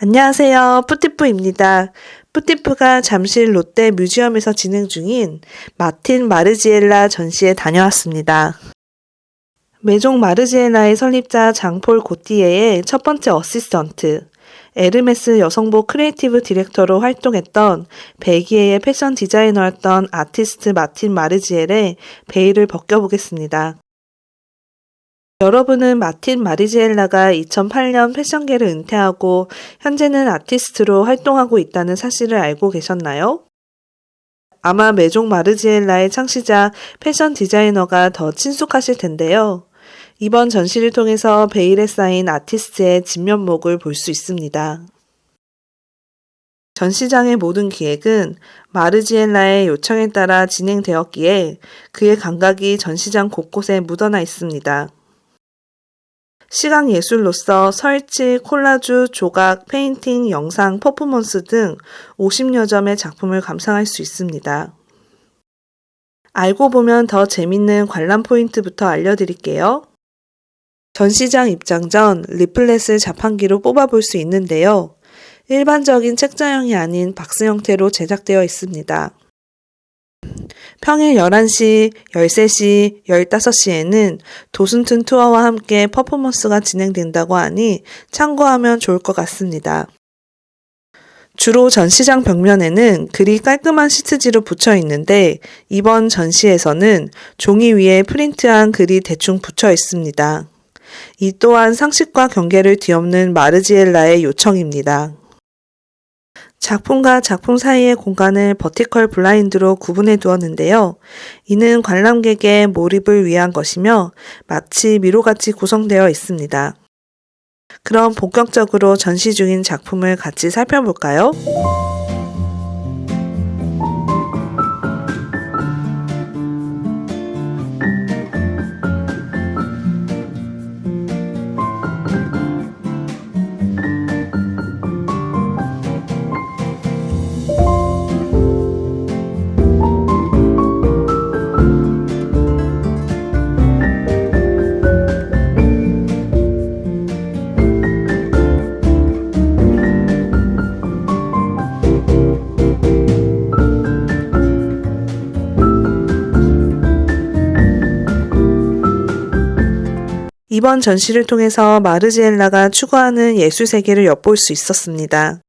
안녕하세요. 뿌티프입니다. 뿌티프가 잠실 롯데 뮤지엄에서 진행 중인 마틴 마르지엘라 전시에 다녀왔습니다. 메종 마르지엘라의 설립자 장폴 고티에의 첫 번째 어시스턴트, 에르메스 여성복 creative director로 활동했던 벨기에의 패션 디자이너였던 아티스트 마틴 마르지엘라의 베일을 벗겨보겠습니다. 여러분은 마틴 마리지엘라가 2008년 패션계를 은퇴하고 현재는 아티스트로 활동하고 있다는 사실을 알고 계셨나요? 아마 메종 마르지엘라의 창시자 패션 디자이너가 더 친숙하실 텐데요. 이번 전시를 통해서 베일에 쌓인 아티스트의 진면목을 볼 수 있습니다. 전시장의 모든 기획은 마르지엘라의 요청에 따라 진행되었기에 그의 감각이 전시장 곳곳에 묻어나 있습니다. 시각 예술로서 설치, 콜라주, 조각, 페인팅, 영상, 퍼포먼스 등 50여 점의 작품을 감상할 수 있습니다. 알고 보면 더 재밌는 관람 포인트부터 알려드릴게요. 전시장 입장 전 leaflet을 자판기로 뽑아볼 수 있는데요. 일반적인 책자형이 아닌 박스 형태로 제작되어 있습니다. 평일 11시, 13시, 15시에는 도슨튼 투어와 함께 퍼포먼스가 진행된다고 하니 참고하면 좋을 것 같습니다. 주로 전시장 벽면에는 글이 깔끔한 시트지로 붙여 있는데 이번 전시에서는 종이 위에 프린트한 글이 대충 붙여 있습니다. 이 또한 상식과 경계를 뒤엎는 마르지엘라의 요청입니다. 작품과 작품 사이의 공간을 버티컬 블라인드로 구분해 두었는데요. 이는 관람객의 몰입을 위한 것이며 마치 미로같이 구성되어 있습니다. 그럼 본격적으로 전시 중인 작품을 같이 살펴볼까요? 이번 전시를 통해서 마르지엘라가 추구하는 예술 세계를 엿볼 수 있었습니다.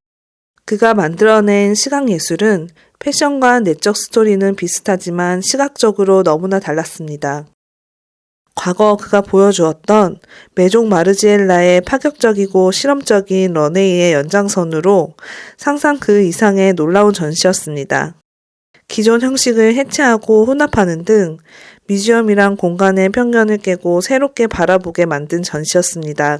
그가 만들어낸 시각 예술은 패션과 내적 스토리는 비슷하지만 시각적으로 너무나 달랐습니다. 과거 그가 보여주었던 메종 마르지엘라의 파격적이고 실험적인 런웨이의 연장선으로 상상 그 이상의 놀라운 전시였습니다. 기존 형식을 해체하고 혼합하는 등 뮤지엄이란 공간의 편견을 깨고 새롭게 바라보게 만든 전시였습니다.